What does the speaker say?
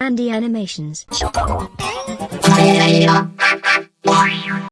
Andy Animations.